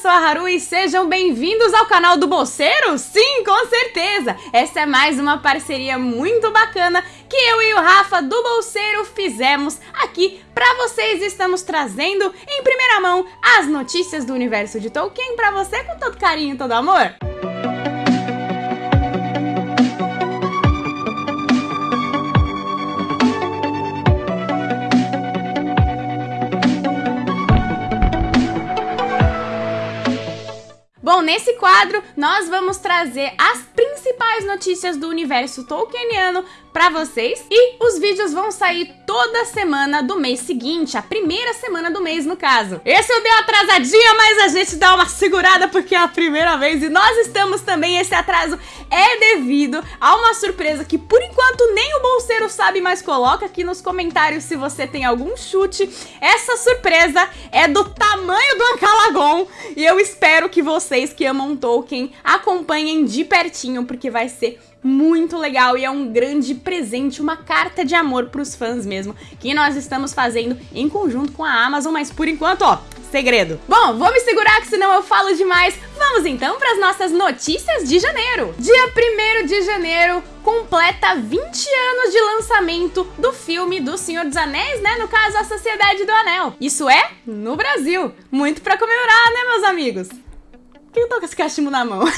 sou a Haru e sejam bem-vindos ao canal do Bolseiro? Sim, com certeza! Essa é mais uma parceria muito bacana que eu e o Rafa do Bolseiro fizemos aqui para vocês. Estamos trazendo em primeira mão as notícias do universo de Tolkien para você com todo carinho e todo amor. Nesse quadro nós vamos trazer as principais notícias do universo tolkieniano para vocês e os vídeos vão sair toda semana do mês seguinte, a primeira semana do mês no caso. Esse eu dei uma atrasadinha, mas a gente dá uma segurada porque é a primeira vez e nós estamos também, esse atraso é devido a uma surpresa que por enquanto nem o bolseiro sabe, mas coloca aqui nos comentários se você tem algum chute. Essa surpresa é do tamanho do Ancalagon e eu espero que vocês que amam Tolkien acompanhem de pertinho porque vai ser muito legal e é um grande presente, uma carta de amor pros fãs mesmo, que nós estamos fazendo em conjunto com a Amazon, mas por enquanto, ó, segredo. Bom, vou me segurar que senão eu falo demais. Vamos então para as nossas notícias de janeiro. Dia 1 de janeiro completa 20 anos de lançamento do filme do Senhor dos Anéis, né? No caso, A Sociedade do Anel. Isso é no Brasil. Muito para comemorar, né, meus amigos? Quem tá com esse cachimbo na mão?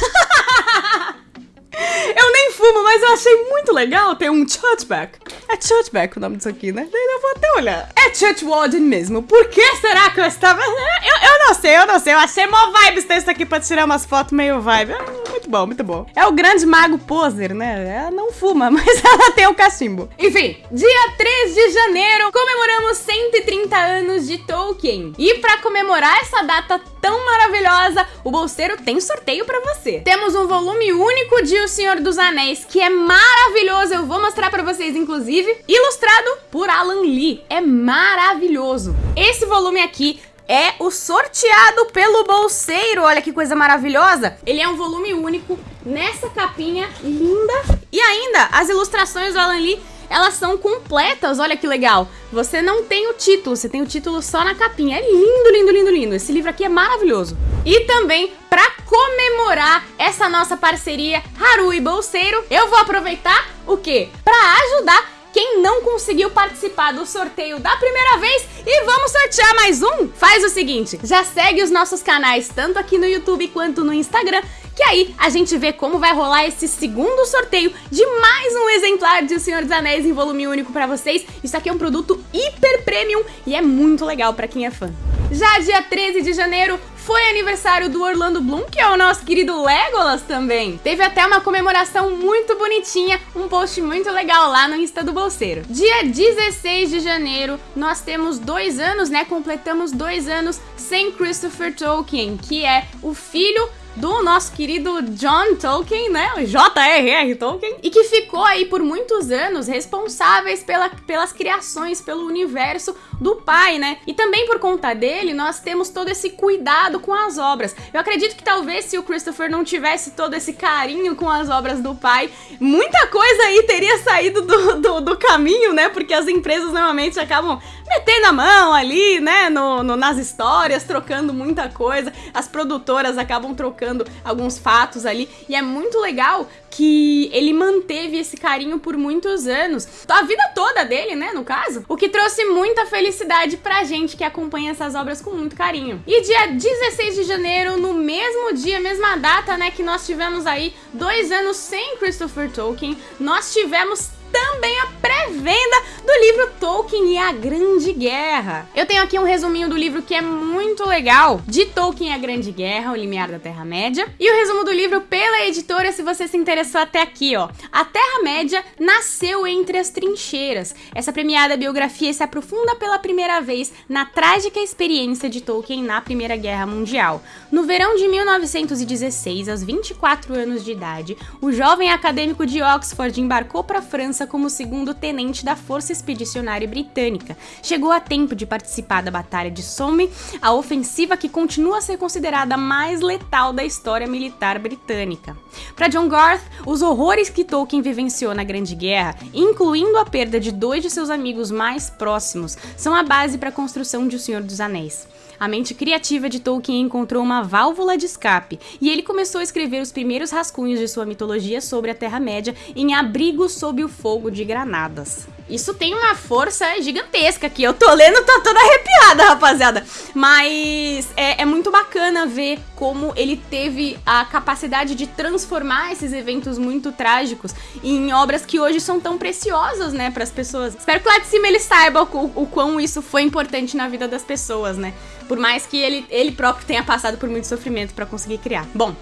Eu nem fumo, mas eu achei muito legal ter um churchback. É churchback o nome disso aqui, né? Eu vou até olhar. É church warden mesmo. Por que será que eu estava... Eu, eu não sei, eu não sei. Eu achei mó vibes isso aqui pra tirar umas fotos meio vibe. É muito bom, muito bom. É o grande mago poser, né? Ela não fuma, mas ela tem o cachimbo. Enfim, dia 3 de janeiro comemoramos 130 anos de Tolkien. E pra comemorar essa data tão maravilhosa, o Bolseiro tem sorteio pra você. Temos um volume único de O Senhor dos Anéis, que é maravilhoso. Eu vou mostrar pra vocês, inclusive, ilustrado por Alan Lee. É maravilhoso. Esse volume aqui é o sorteado pelo bolseiro. Olha que coisa maravilhosa. Ele é um volume único nessa capinha linda. E ainda, as ilustrações do Alan Lee elas são completas, olha que legal. Você não tem o título, você tem o título só na capinha. É lindo, lindo, lindo, lindo. Esse livro aqui é maravilhoso. E também, para comemorar essa nossa parceria Haru e Bolseiro, eu vou aproveitar o quê? Para ajudar quem não conseguiu participar do sorteio da primeira vez e vamos sortear mais um? Faz o seguinte, já segue os nossos canais tanto aqui no YouTube quanto no Instagram que aí a gente vê como vai rolar esse segundo sorteio de mais um exemplar de O Senhor dos Anéis em volume único pra vocês. Isso aqui é um produto hiper premium e é muito legal pra quem é fã. Já dia 13 de janeiro foi aniversário do Orlando Bloom, que é o nosso querido Legolas também. Teve até uma comemoração muito bonitinha, um post muito legal lá no Insta do Bolseiro. Dia 16 de janeiro, nós temos dois anos, né? Completamos dois anos sem Christopher Tolkien, que é o filho do nosso querido John Tolkien, né? J.R.R. Tolkien, e que ficou aí por muitos anos responsáveis pela, pelas criações, pelo universo do pai, né? E também por conta dele, nós temos todo esse cuidado com as obras. Eu acredito que talvez se o Christopher não tivesse todo esse carinho com as obras do pai, muita coisa aí teria saído do, do, do caminho, né? Porque as empresas normalmente acabam metendo a mão ali, né, no, no, nas histórias, trocando muita coisa. As produtoras acabam trocando alguns fatos ali. E é muito legal que ele manteve esse carinho por muitos anos. A vida toda dele, né, no caso. O que trouxe muita felicidade pra gente que acompanha essas obras com muito carinho. E dia 16 de janeiro, no mesmo dia, mesma data, né, que nós tivemos aí dois anos sem Christopher Tolkien, nós tivemos também a pré-venda do livro Tolkien e a Grande Guerra. Eu tenho aqui um resuminho do livro que é muito legal, de Tolkien e a Grande Guerra, o limiar da Terra-média, e o resumo do livro pela editora, se você se interessou até aqui, ó. A Terra-média nasceu entre as trincheiras. Essa premiada biografia se aprofunda pela primeira vez na trágica experiência de Tolkien na Primeira Guerra Mundial. No verão de 1916, aos 24 anos de idade, o jovem acadêmico de Oxford embarcou para a França como segundo tenente da Força Expedicionária Britânica. Chegou a tempo de participar da Batalha de Somme, a ofensiva que continua a ser considerada a mais letal da história militar britânica. Para John Garth, os horrores que Tolkien vivenciou na Grande Guerra, incluindo a perda de dois de seus amigos mais próximos, são a base para a construção de O Senhor dos Anéis. A mente criativa de Tolkien encontrou uma válvula de escape e ele começou a escrever os primeiros rascunhos de sua mitologia sobre a Terra-média em Abrigo sob o Fogo de Granadas. Isso tem uma força gigantesca aqui. Eu tô lendo, tô toda arrepiada, rapaziada. Mas é, é, muito bacana ver como ele teve a capacidade de transformar esses eventos muito trágicos em obras que hoje são tão preciosas, né, para as pessoas. Espero que lá de cima ele saiba o, o quão isso foi importante na vida das pessoas, né? Por mais que ele, ele próprio tenha passado por muito sofrimento para conseguir criar. Bom,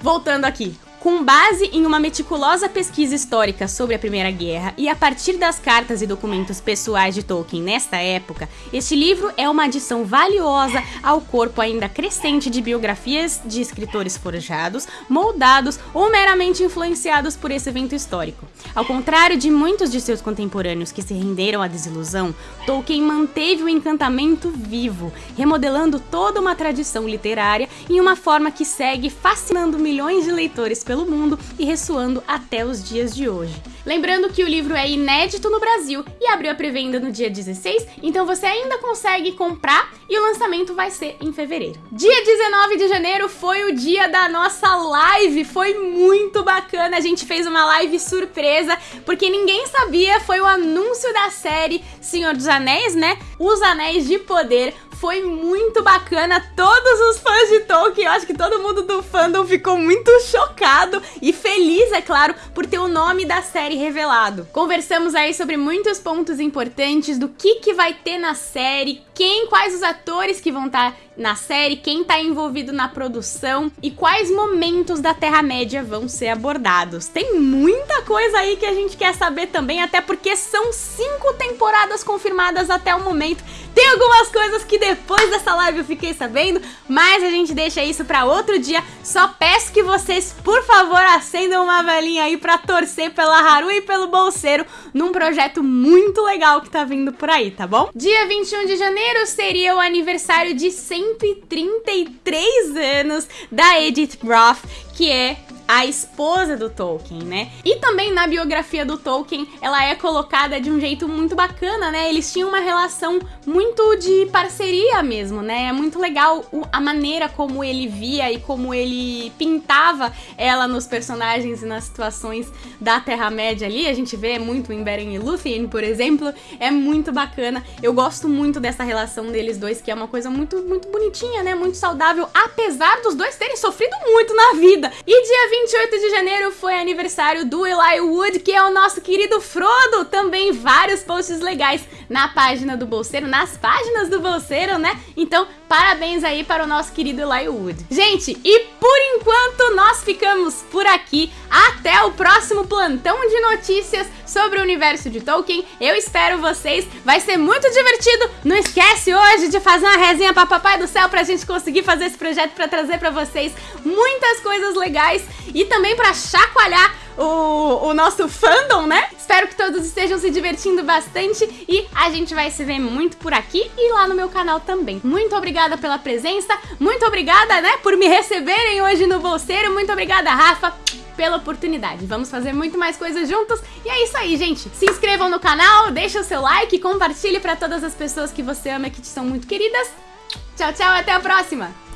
voltando aqui. Com base em uma meticulosa pesquisa histórica sobre a Primeira Guerra e a partir das cartas e documentos pessoais de Tolkien nesta época, este livro é uma adição valiosa ao corpo ainda crescente de biografias de escritores forjados, moldados ou meramente influenciados por esse evento histórico. Ao contrário de muitos de seus contemporâneos que se renderam à desilusão, Tolkien manteve o encantamento vivo, remodelando toda uma tradição literária em uma forma que segue fascinando milhões de leitores pelo mundo e ressoando até os dias de hoje. Lembrando que o livro é inédito no Brasil e abriu a pré-venda no dia 16, então você ainda consegue comprar e o lançamento vai ser em fevereiro. Dia 19 de janeiro foi o dia da nossa live, foi muito bacana, a gente fez uma live surpresa, porque ninguém sabia, foi o anúncio da série Senhor dos Anéis, né? Os Anéis de Poder, foi muito bacana. Todos os fãs de Tolkien, eu acho que todo mundo do fandom ficou muito chocado e feliz, é claro, por ter o nome da série revelado. Conversamos aí sobre muitos pontos importantes do que, que vai ter na série, quem, quais os atores que vão estar tá na série, quem tá envolvido na produção e quais momentos da Terra-média vão ser abordados. Tem muita coisa aí que a gente quer saber também, até porque são cinco temporadas confirmadas até o momento. Tem algumas coisas que depois dessa live eu fiquei sabendo, mas a gente deixa isso para outro dia. Só peço que vocês, por favor, acendam uma velhinha aí para torcer pela Haru e pelo Bolseiro num projeto muito legal que tá vindo por aí, tá bom? Dia 21 de janeiro seria o aniversário de 133 anos da Edith Roth, que é a esposa do Tolkien, né? E também na biografia do Tolkien, ela é colocada de um jeito muito bacana, né? Eles tinham uma relação muito de parceria mesmo, né? É muito legal a maneira como ele via e como ele pintava ela nos personagens e nas situações da Terra-média ali. A gente vê muito em Beren e Lúthien, por exemplo. É muito bacana. Eu gosto muito dessa relação deles dois, que é uma coisa muito, muito bonitinha, né? Muito saudável, apesar dos dois terem sofrido muito na vida. E dia 20 28 de janeiro foi aniversário do Eli Wood, que é o nosso querido Frodo. Também vários posts legais na página do Bolseiro, nas páginas do Bolseiro, né? Então, parabéns aí para o nosso querido Eli Wood. Gente, e por enquanto nós ficamos por aqui. Até o próximo plantão de notícias sobre o universo de Tolkien. Eu espero vocês. Vai ser muito divertido. Não esquece hoje de fazer uma resenha para Papai do Céu pra gente conseguir fazer esse projeto para trazer para vocês muitas coisas legais e também para chacoalhar o, o nosso fandom, né? Espero que todos estejam se divertindo bastante e a gente vai se ver muito por aqui e lá no meu canal também. Muito obrigada pela presença, muito obrigada, né, por me receberem hoje no Bolseiro, muito obrigada, Rafa pela oportunidade. Vamos fazer muito mais coisas juntos. E é isso aí, gente. Se inscrevam no canal, deixa o seu like, compartilhe para todas as pessoas que você ama que te são muito queridas. Tchau, tchau, até a próxima!